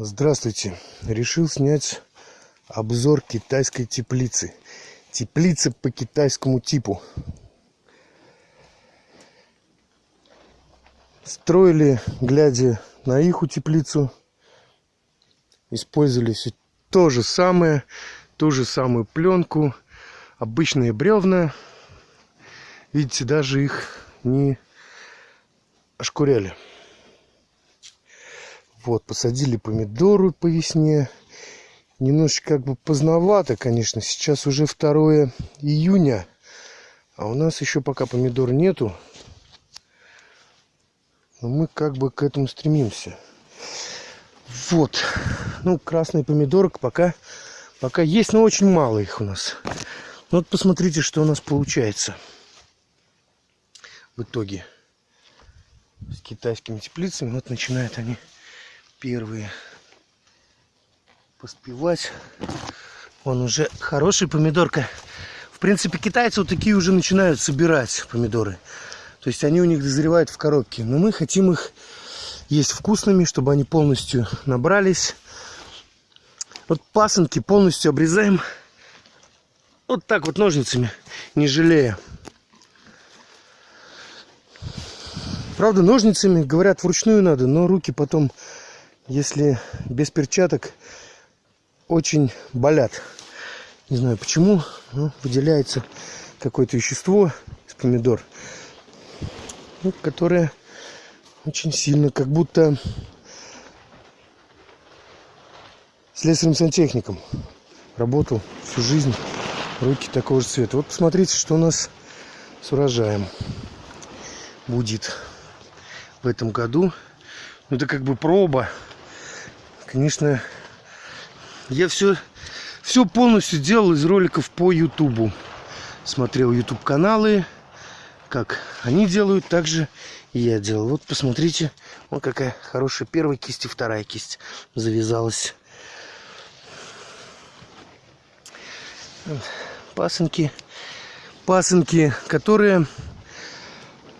Здравствуйте. Решил снять обзор китайской теплицы. Теплица по китайскому типу. Строили, глядя на их теплицу. Использовали все то же самое, ту же самую пленку, обычные бревна. Видите, даже их не ошкуряли. Вот, посадили помидоры по весне. Немножечко как бы поздновато, конечно. Сейчас уже 2 июня. А у нас еще пока помидор нету. Но мы как бы к этому стремимся. Вот. Ну, красный помидорок пока, пока есть, но очень мало их у нас. Вот посмотрите, что у нас получается в итоге с китайскими теплицами. Вот начинают они первые поспевать. Он уже хороший помидорка. В принципе, китайцы вот такие уже начинают собирать помидоры. То есть они у них дозревают в коробке. Но мы хотим их есть вкусными, чтобы они полностью набрались. Вот пасынки полностью обрезаем вот так вот ножницами, не жалея. Правда, ножницами, говорят, вручную надо, но руки потом если без перчаток, очень болят. Не знаю почему, но выделяется какое-то вещество из помидор, ну, которое очень сильно, как будто слесарем-сантехником работал всю жизнь, руки такого же цвета. Вот посмотрите, что у нас с урожаем будет в этом году. Ну, это как бы проба Конечно, я все, все полностью делал из роликов по Ютубу. Смотрел YouTube каналы, как они делают, так же и я делал. Вот посмотрите, вот какая хорошая первая кисть и вторая кисть завязалась. Пасынки, пасынки, которые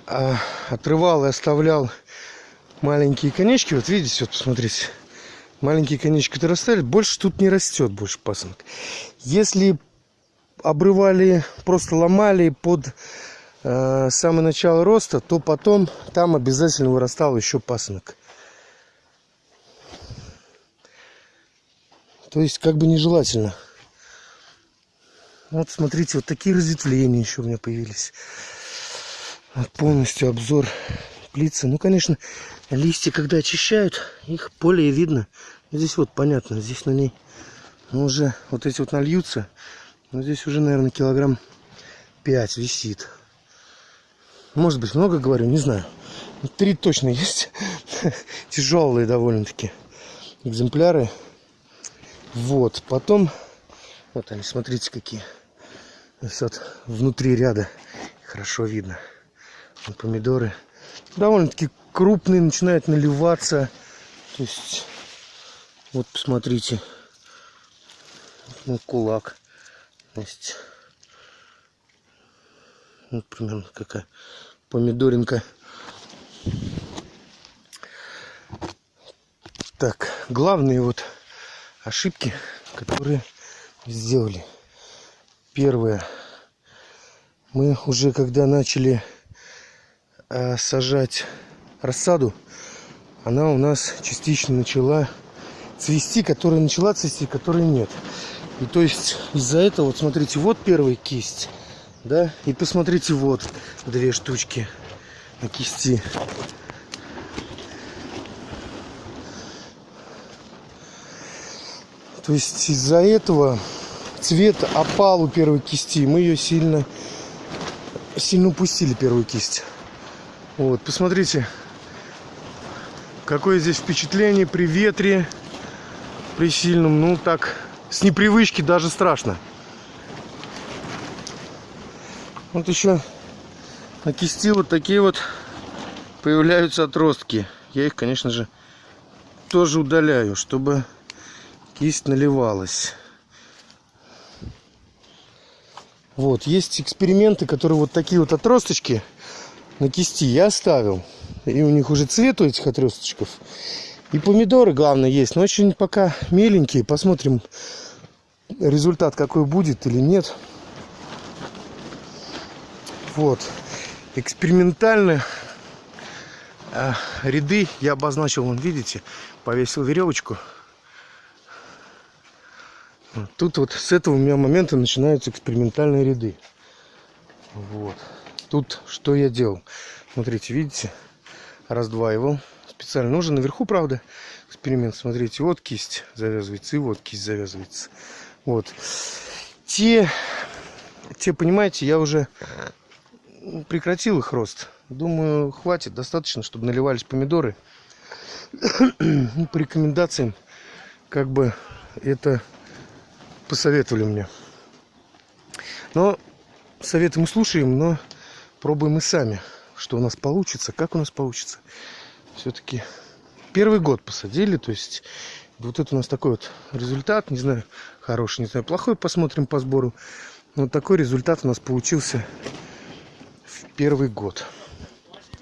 а, отрывал и оставлял маленькие конечки. Вот видите, вот посмотрите маленькие конечки растали, больше тут не растет больше пасынок. Если обрывали, просто ломали под э, самое начало роста, то потом там обязательно вырастал еще пасынок. То есть как бы нежелательно. Вот смотрите, вот такие разветвления еще у меня появились. Вот полностью обзор плицы. Ну, конечно, листья, когда очищают, их более видно. Здесь вот понятно, здесь на ней ну, уже вот эти вот нальются. Но здесь уже, наверное, килограмм 5 висит. Может быть, много говорю, не знаю. Три точно есть. Тяжелые довольно-таки экземпляры. Вот, потом... Вот они, смотрите, какие. Вот внутри ряда хорошо видно. Помидоры довольно-таки крупные, начинают наливаться. То есть, вот посмотрите, ну, кулак. То есть, вот примерно какая помидоринка. Так, главные вот ошибки, которые сделали. Первое. Мы уже когда начали сажать рассаду, она у нас частично начала цвести, которая начала цвести, которой нет. И то есть из-за этого, вот смотрите, вот первая кисть, да, и посмотрите, вот две штучки на кисти. То есть из-за этого цвет опал у первой кисти. Мы ее сильно, сильно упустили, первую кисть. Вот, посмотрите, какое здесь впечатление при ветре, при сильном. Ну, так, с непривычки даже страшно. Вот еще на кисти вот такие вот появляются отростки. Я их, конечно же, тоже удаляю, чтобы кисть наливалась. Вот, есть эксперименты, которые вот такие вот отросточки на кисти я оставил. И у них уже цвет у этих отросточков И помидоры, главное, есть. Но очень пока меленькие. Посмотрим, результат какой будет или нет. Вот. Экспериментально э, ряды я обозначил, вон, видите, повесил веревочку. Тут вот с этого у меня момента начинаются экспериментальные ряды. Вот. Тут что я делал? Смотрите, видите? Раздваивал. Специально нужен. Наверху, правда, эксперимент. Смотрите, вот кисть завязывается, и вот кисть завязывается. Вот. Те, те, понимаете, я уже прекратил их рост. Думаю, хватит, достаточно, чтобы наливались помидоры. Ну, по рекомендациям, как бы это посоветовали мне. Но советы мы слушаем, но пробуем и сами, что у нас получится, как у нас получится. Все-таки первый год посадили, то есть вот это у нас такой вот результат, не знаю, хороший, не знаю, плохой, посмотрим по сбору. Вот такой результат у нас получился в первый год.